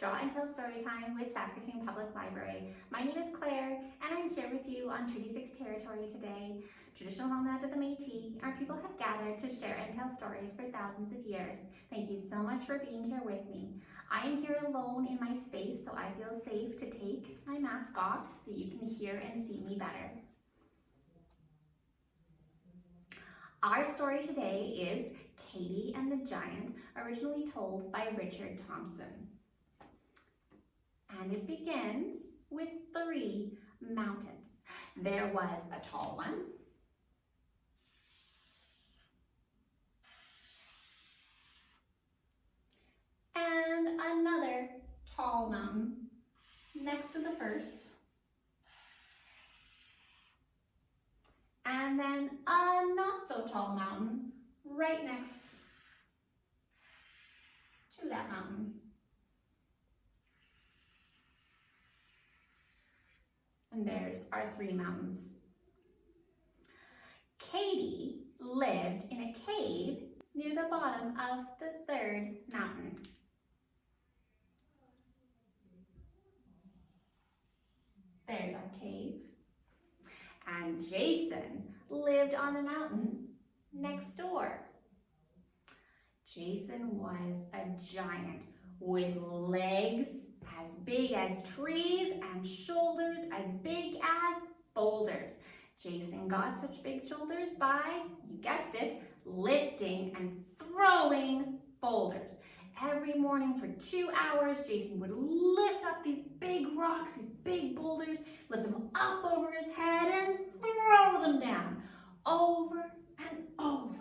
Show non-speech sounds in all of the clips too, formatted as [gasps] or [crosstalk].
Draw and Tell Storytime with Saskatoon Public Library. My name is Claire and I'm here with you on Treaty 6 territory today. Traditional homeland of the Métis, our people have gathered to share and tell stories for thousands of years. Thank you so much for being here with me. I am here alone in my space so I feel safe to take my mask off so you can hear and see me better. Our story today is Katie and the Giant, originally told by Richard Thompson. And it begins with three mountains. There was a tall one, and another tall mountain next to the first, and then a not so tall mountain right next to that mountain. Our three mountains. Katie lived in a cave near the bottom of the third mountain. There's our cave. And Jason lived on the mountain next door. Jason was a giant with legs as big as trees and shoulders as big as boulders. Jason got such big shoulders by, you guessed it, lifting and throwing boulders. Every morning for two hours, Jason would lift up these big rocks, these big boulders, lift them up over his head and throw them down over and over,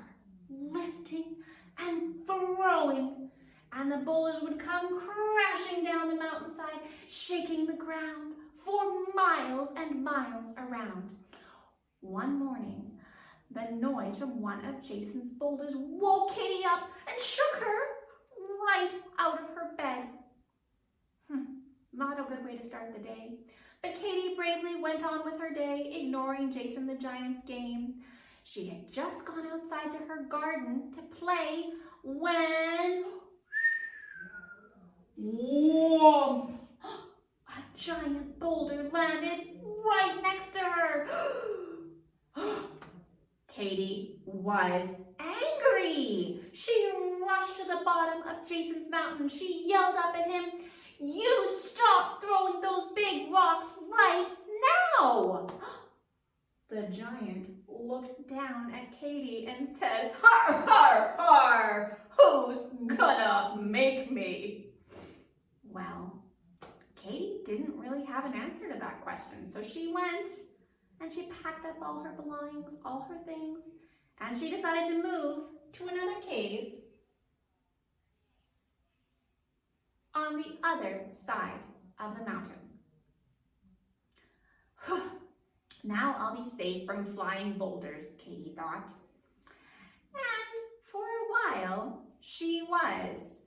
lifting and throwing. And the boulders would come crashing down the mountainside, shaking the ground for miles and miles around. One morning, the noise from one of Jason's boulders woke Katie up and shook her right out of her bed. Hmm, not a good way to start the day. But Katie bravely went on with her day, ignoring Jason the Giant's game. She had just gone outside to her garden to play when... Whoa! [gasps] A giant boulder landed right next to her. [gasps] Katie was angry. She rushed to the bottom of Jason's mountain. She yelled up at him, you stop throwing those big rocks right now. [gasps] The giant looked down at Katie and said, Har, har, har, who's gonna make me? Well, Katie didn't really have an answer to that question, so she went and she packed up all her belongings, all her things, and she decided to move to another cave on the other side of the mountain. [sighs] now I'll be safe from flying boulders, Katie thought. And for a while, she was.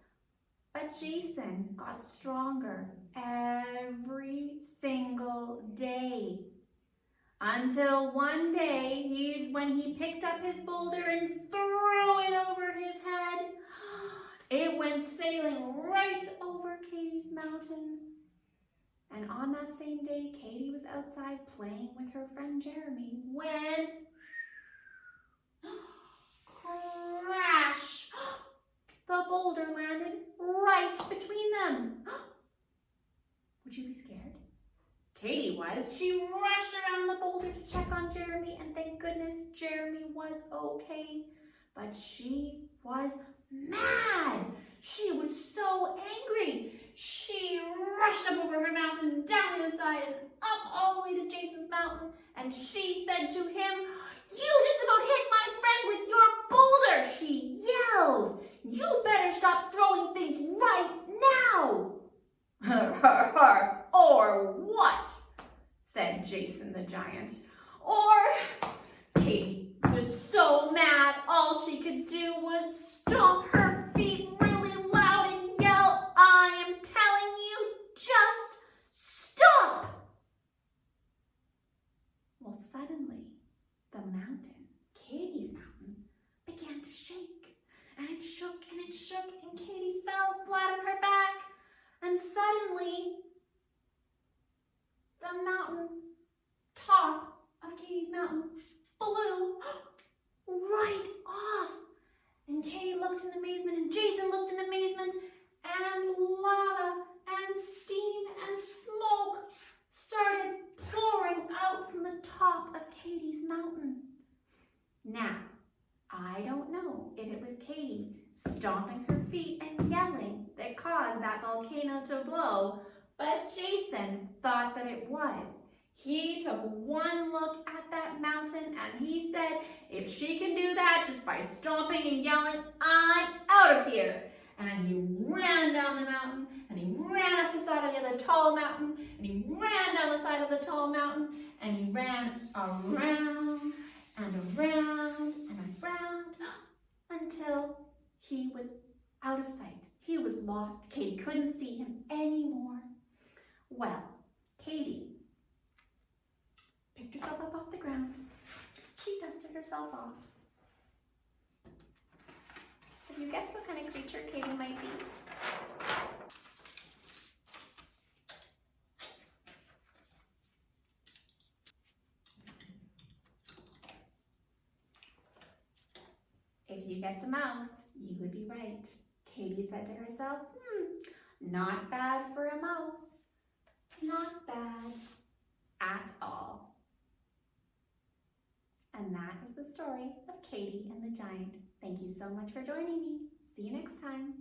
But Jason got stronger every single day. Until one day, he, when he picked up his boulder and threw it over his head, [gasps] it went sailing right over Katie's mountain. And on that same day, Katie was outside playing with her friend Jeremy when [gasps] crash! The boulder landed right between them. [gasps] Would you be scared? Katie was. She rushed around the boulder to check on Jeremy, and thank goodness Jeremy was okay. But she was mad. She was so angry. She rushed up over her mountain, down the other side, and up all the way to Jason's mountain. And she said to him, You just about hit my friend with your boulder, she yelled. You better stop throwing things right now. [laughs] or what? said Jason the giant. Or Katie was so mad all she could do was stomp her feet really loud and yell, I am telling you, just stop! Well, suddenly, the mountain, Katie's mountain, began to shake. And it shook and it shook and Katie fell flat on her back. And suddenly, the mountain top of Katie's mountain blew [gasps] right off. And Katie looked in amazement, and Jason looked in amazement, and lava and steam and smoke started pouring out from the top of Katie's mountain. Now, I don't know if it was Katie stomping her feet and yelling that caused that volcano to blow, but Jason thought that it was. He took one look at that mountain and he said, if she can do that just by stomping and yelling, I'm out of here. And he ran down the mountain and he ran up the side of the other tall mountain and he ran down the side of the tall mountain and he ran around and around and around [gasps] until he was out of sight. He was lost. Katie couldn't see him anymore. Well, Katie picked herself up off the ground. She dusted herself off. Have you guessed what kind of creature Katie might be? If you guessed a mouse, you would be right. Katie said to herself, hmm, not bad for a mouse. Not bad at all. And that is the story of Katie and the Giant. Thank you so much for joining me. See you next time.